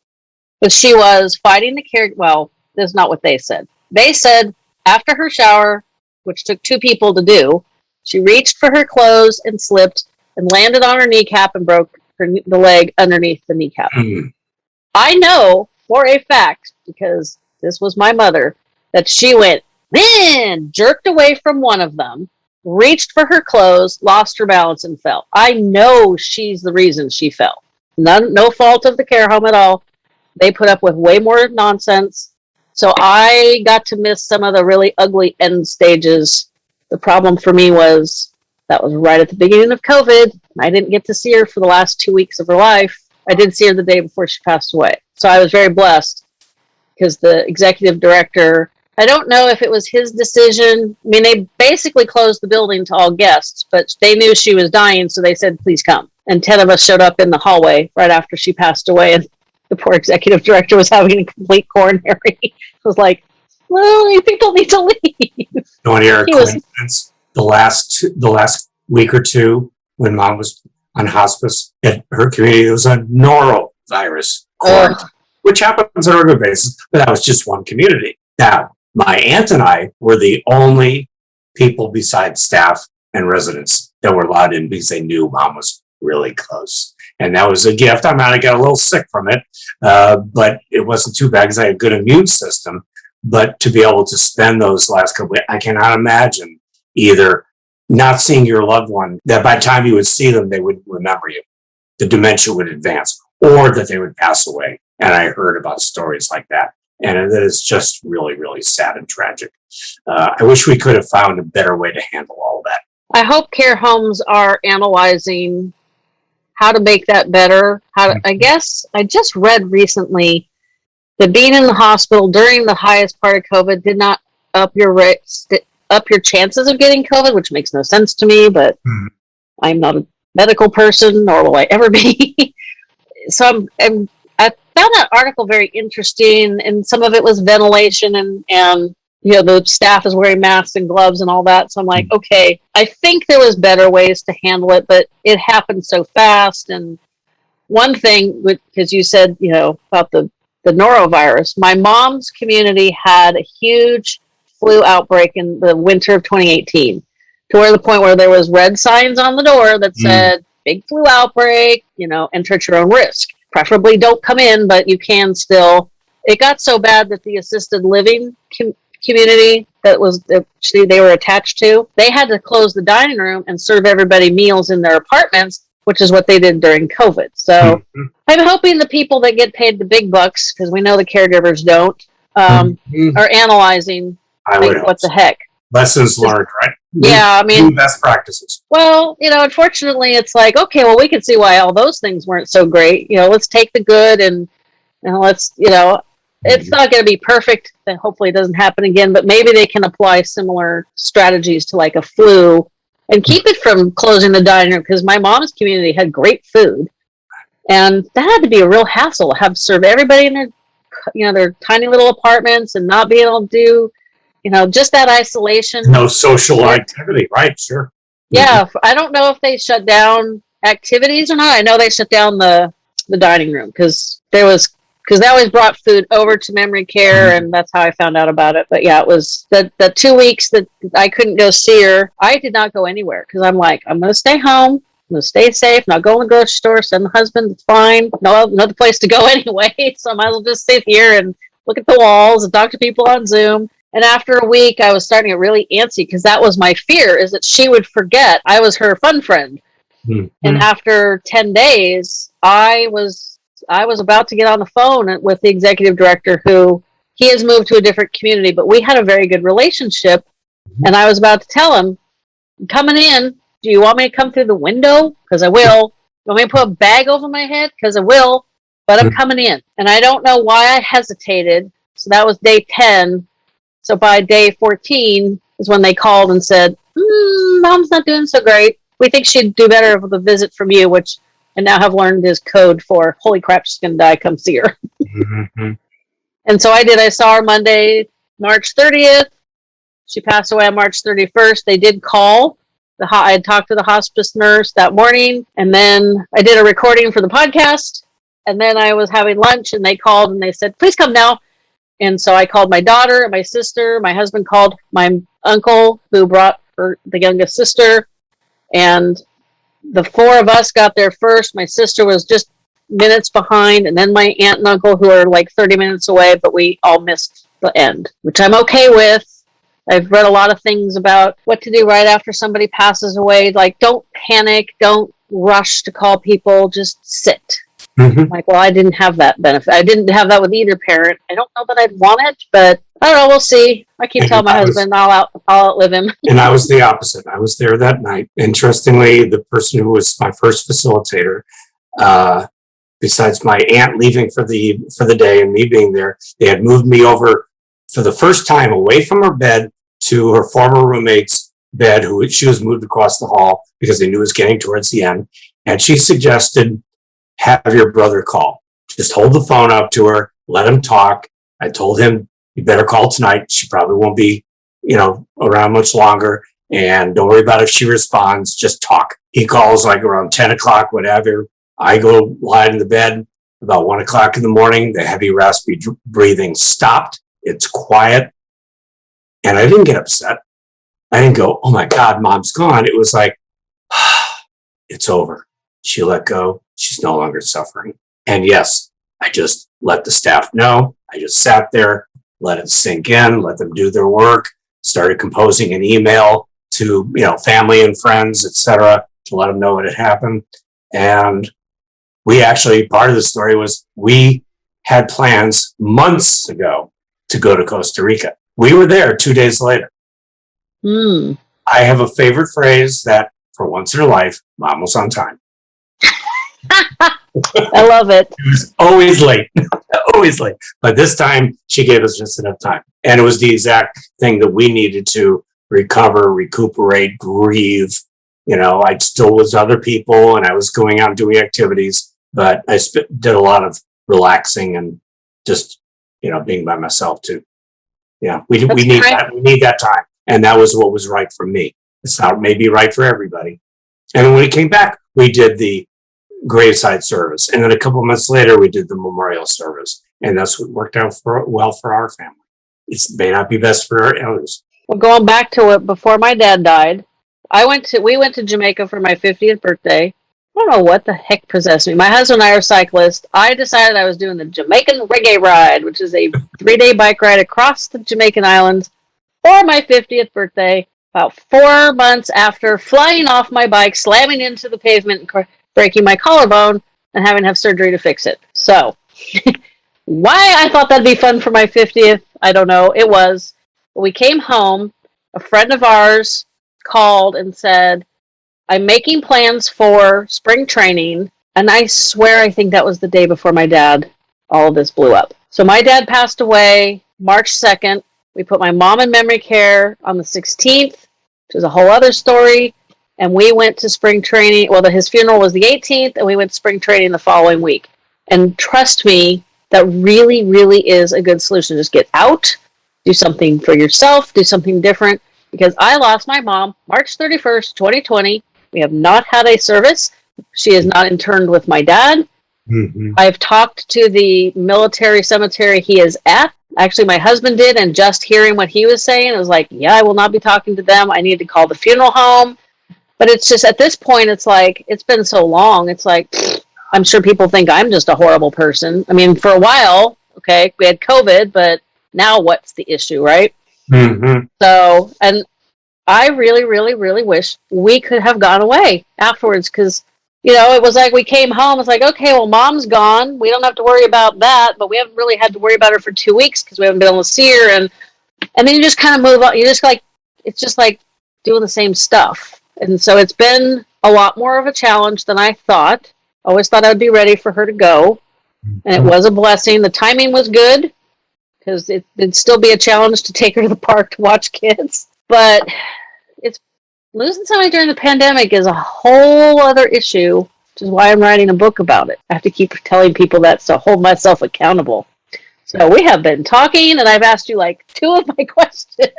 But she was fighting the care. Well, that's not what they said. They said after her shower, which took two people to do, She reached for her clothes and slipped and landed on her kneecap and broke her, the leg underneath the kneecap. Mm. I know for a fact, because this was my mother, that she went, then jerked away from one of them, reached for her clothes, lost her balance, and fell. I know she's the reason she fell. None, no fault of the care home at all. They put up with way more nonsense. So I got to miss some of the really ugly end stages. The problem for me was that was right at the beginning of COVID. I didn't get to see her for the last two weeks of her life. I did see her the day before she passed away. So I was very blessed because the executive director, I don't know if it was his decision. I mean, they basically closed the building to all guests, but they knew she was dying, so they said, please come. And 10 of us showed up in the hallway right after she passed away, and the poor executive director was having a complete coronary. (laughs) it was like, well, you people need to leave. You hear (laughs) was- coincidence? The last the last week or two when mom was on hospice at her community, there was a norovirus quarantine, which happens on a regular basis, but that was just one community. Now, my aunt and I were the only people besides staff and residents that were allowed in because they knew mom was really close. And that was a gift. I might have got a little sick from it, uh, but it wasn't too bad because I had a good immune system. But to be able to spend those last couple, I cannot imagine either not seeing your loved one that by the time you would see them, they would remember you. The dementia would advance or that they would pass away. And I heard about stories like that. And that is just really, really sad and tragic. Uh, I wish we could have found a better way to handle all that. I hope care homes are analyzing how to make that better. How to, I guess I just read recently being in the hospital during the highest part of COVID did not up your st- up your chances of getting COVID, which makes no sense to me. But Mhm. I'm not a medical person, nor will I ever be. (laughs) so I'm, I'm I found that article very interesting, and some of it was ventilation and and you know the staff is wearing masks and gloves and all that. So I'm like, okay, I think there was better ways to handle it, but it happened so fast. And one thing, because you said you know about the the norovirus, my mom's community had a huge flu outbreak in the winter of 2018 to where the point where there was red signs on the door that Mm. said big flu outbreak you know enter at your own risk. Preferably don't come in but you can still. It got so bad that the assisted living com- community that was actually they were attached to they had to close the dining room and serve everybody meals in their apartments which is what they did during covid so Mhm. i'm hoping the people that get paid the big bucks because we know the caregivers don't um, Mhm. are analyzing like, what the heck lessons learned, right? yeah i mean best practices. well, you know, unfortunately, it's like, okay, well, we can see why all those things weren't so great. You know, let's take the good and, and let's, you know, it's not going to be perfect. And hopefully, it doesn't happen again. But maybe they can apply similar strategies to like a flu and keep it from closing the dining room because my mom's community had great food, and that had to be a real hassle. Have serve everybody in their, you know, their tiny little apartments and not being able to do, you know, just that isolation. No social activity, right? Sure. Yeah, I don't know if they shut down activities or not. I know they shut down the the dining room because there was because they always brought food over to memory care, and that's how I found out about it. But yeah, it was the the two weeks that I couldn't go see her. I did not go anywhere because I'm like I'm gonna stay home. I'm gonna stay safe. Not go in the grocery store. Send the husband. It's fine. No another place to go (laughs) anyway. So I might as well just sit here and look at the walls and talk to people on Zoom. And after a week, I was starting to get really antsy because that was my fear: is that she would forget I was her fun friend. Mhm. And after ten days, I was I was about to get on the phone with the executive director, who he has moved to a different community, but we had a very good relationship. And I was about to tell him, "Coming in, do you want me to come through the window? Because I will. You want me to put a bag over my head? Because I will. But I'm Mhm. coming in." And I don't know why I hesitated. So that was day ten. So by day 14 is when they called and said, mm, Mom's not doing so great. We think she'd do better with a visit from you, which I now have learned is code for holy crap, she's to die. Come see her. (laughs) Mhm. And so I did. I saw her Monday, March 30th. She passed away on March 31st. They did call. The ho- I had talked to the hospice nurse that morning, and then I did a recording for the podcast. And then I was having lunch, and they called and they said, "Please come now." And so I called my daughter, and my sister, my husband called my uncle who brought her the youngest sister, and the four of us got there first. My sister was just minutes behind, and then my aunt and uncle, who are like 30 minutes away, but we all missed the end, which I'm okay with. I've read a lot of things about what to do right after somebody passes away. Like, don't panic, don't rush to call people, just sit. Mhm. Like, well, I didn't have that benefit. I didn't have that with either parent. I don't know that I'd want it, but I don't know. We'll see. I keep And telling my I was- husband I'll out, I'll outlive him. And I was (laughs) the opposite. I was there that night. Interestingly, the person who was my first facilitator, uh, besides my aunt leaving for the for the day and me being there, they had moved me over for the first time away from her bed to her former roommate's bed, who she was moved across the hall because they knew it was getting towards the end. And she suggested, have your brother call. Just hold the phone up to her, let him talk. I told him, you better call tonight. She probably won't be, you know, around much longer. And don't worry about if she responds, just talk. He calls like around 10 o'clock, whatever. I go lie in the bed about one o'clock in the morning. The heavy, raspy breathing stopped. It's quiet. And I didn't get upset. I didn't go, oh my God, mom's gone. It was like, (sighs) it's over. She let go. She's no longer suffering. And yes, I just let the staff know. I just sat there, let it sink in, let them do their work, started composing an email to, you know, family and friends, etc., to let them know what had happened. And we actually, part of the story was we had plans months ago to go to Costa Rica. We were there two days later. Hmm. I have a favorite phrase that for once in her life, mom was on time. (laughs) I love it. She was always late, (laughs) always late. But this time she gave us just enough time. And it was the exact thing that we needed to recover, recuperate, grieve. You know, I still was other people and I was going out and doing activities, but I did a lot of relaxing and just, you know, being by myself too. Yeah, we, we need that. We need that time. And that was what was right for me. It's not maybe right for everybody. And when we came back, we did the graveside service. And then a couple months later, we did the memorial service. And that's what worked out for, well for our family. It may not be best for others. Well, going back to it, before my dad died, I went to we went to Jamaica for my 50th birthday. I don't know what the heck possessed me. My husband and I are cyclists. I decided I was doing the Jamaican Reggae Ride, which is a three day bike ride across the Jamaican islands for my 50th birthday. About four months after flying off my bike, slamming into the pavement, breaking my collarbone, and having to have surgery to fix it. So, (laughs) why I thought that'd be fun for my 50th, I don't know. It was. We came home, a friend of ours called and said, I'm making plans for spring training. And I swear, I think that was the day before my dad, all of this blew up. So my dad passed away March 2nd. We put my mom in memory care on the 16th, which is a whole other story. And we went to spring training. Well, the, his funeral was the 18th, and we went to spring training the following week. And trust me, that really, really is a good solution. Just get out, do something for yourself, do something different. Because I lost my mom March 31st, 2020. We have not had a service. She is not interned with my dad. Mhm. I've talked to the military cemetery he is at. Actually, my husband did, and just hearing what he was saying, I was like, yeah, I will not be talking to them. I need to call the funeral home. But it's just at this point, it's like, it's been so long. It's like, I'm sure people think I'm just a horrible person. I mean, for a while, okay, we had COVID, but now what's the issue, right? Mhm. So, and I really, really, really wish we could have gone away afterwards because, you know, it was like we came home. It's like, okay, well, mom's gone. We don't have to worry about that, but we haven't really had to worry about her for two weeks because we haven't been able to see her. And, and then you just kind of move on. You just like, it's just like doing the same stuff. And so it's been a lot more of a challenge than I thought. Always thought I'd be ready for her to go. And it was a blessing. The timing was good because it, it'd still be a challenge to take her to the park to watch kids. But it's losing somebody during the pandemic is a whole other issue, which is why I'm writing a book about it. I have to keep telling people that to hold myself accountable. So we have been talking, and I've asked you like two of my (laughs) questions.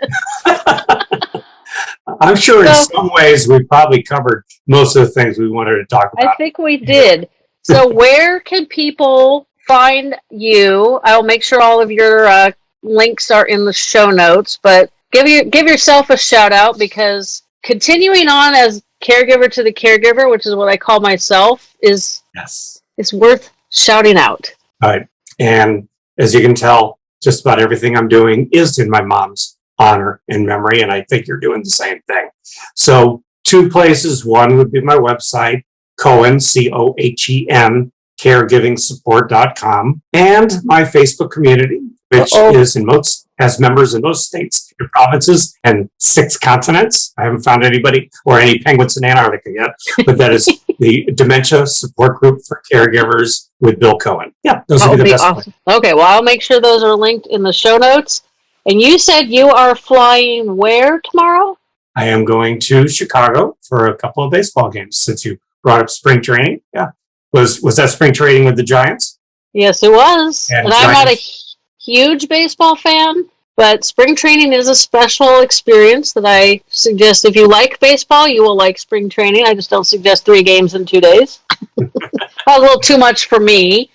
(laughs) I'm sure in some ways we probably covered most of the things we wanted to talk about. I think we did. So (laughs) where can people find you? I'll make sure all of your uh, links are in the show notes, but give you give yourself a shout out because continuing on as caregiver to the caregiver, which is what I call myself, is Yes. is worth shouting out. All right. And as you can tell, just about everything I'm doing is in my mom's honor and memory. And I think you're doing the same thing. So, two places. One would be my website, Cohen, C O H E N, caregivingsupport.com, and my Facebook community, which Uh-oh. is in most, has members in most states and provinces and six continents. I haven't found anybody or any penguins in Antarctica yet, but that is (laughs) the Dementia Support Group for Caregivers with Bill Cohen. Yeah, those That would be the oh, be best. awesome. Okay, well, I'll make sure those are linked in the show notes. And you said you are flying where tomorrow? I am going to Chicago for a couple of baseball games since you brought up spring training. Yeah. Was was that spring training with the Giants? Yes, it was. And And, I'm not a huge baseball fan, but spring training is a special experience that I suggest if you like baseball, you will like spring training. I just don't suggest three games in two days. (laughs) a little too much for me.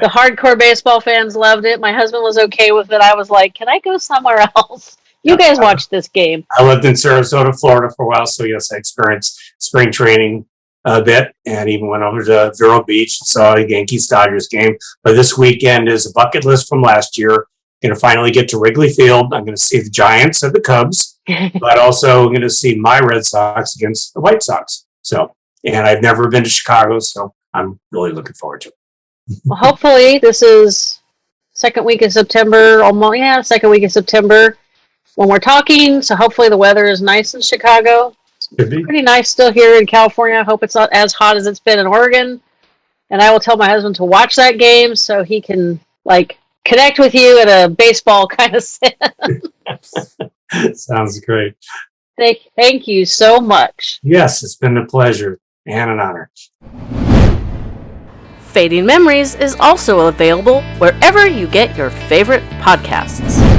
The hardcore baseball fans loved it. My husband was okay with it. I was like, can I go somewhere (laughs) else? You guys watch this game. I lived in Sarasota, Florida for a while, so yes, I experienced spring training a bit and even went over to Vero Beach and saw a Yankees Dodgers game. But this weekend is a bucket list from last year. Going to finally get to Wrigley Field. I'm going to see the Giants and the Cubs, (laughs) but also going to see my Red Sox against the White Sox. So, and I've never been to Chicago, so I'm really looking forward to it. Well, hopefully, this is second week of September. Almost, yeah, second week of September when we're talking. So hopefully, the weather is nice in Chicago. Pretty nice still here in California. I hope it's not as hot as it's been in Oregon. And I will tell my husband to watch that game so he can like connect with you in a baseball (laughs) kind of sense. (laughs) Sounds great. thank, thank you so much. Yes, it's been a pleasure and an honor. Fading Memories is also available wherever you get your favorite podcasts.